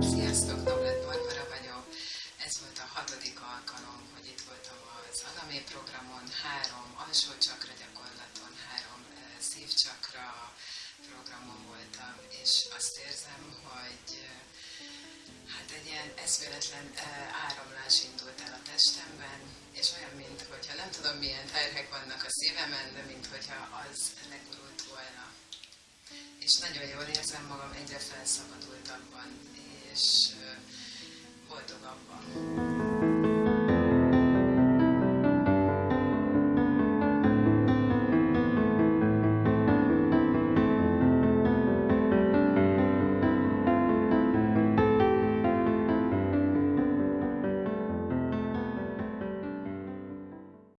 Sziasztok, Noblet Barbara vagyok. Ez volt a hatodik alkalom, hogy itt voltam az Alamé programon, három alsó csakra gyakorlaton, három eh, szívcsakra programon voltam, és azt érzem, hogy eh, hát egy ilyen eszméletlen eh, áramlás indult el a testemben, és olyan, mint hogyha nem tudom milyen terhek vannak a szívemen, de mint hogyha az legurult volna. És nagyon jól érzem magam, egyre felszabadultabban,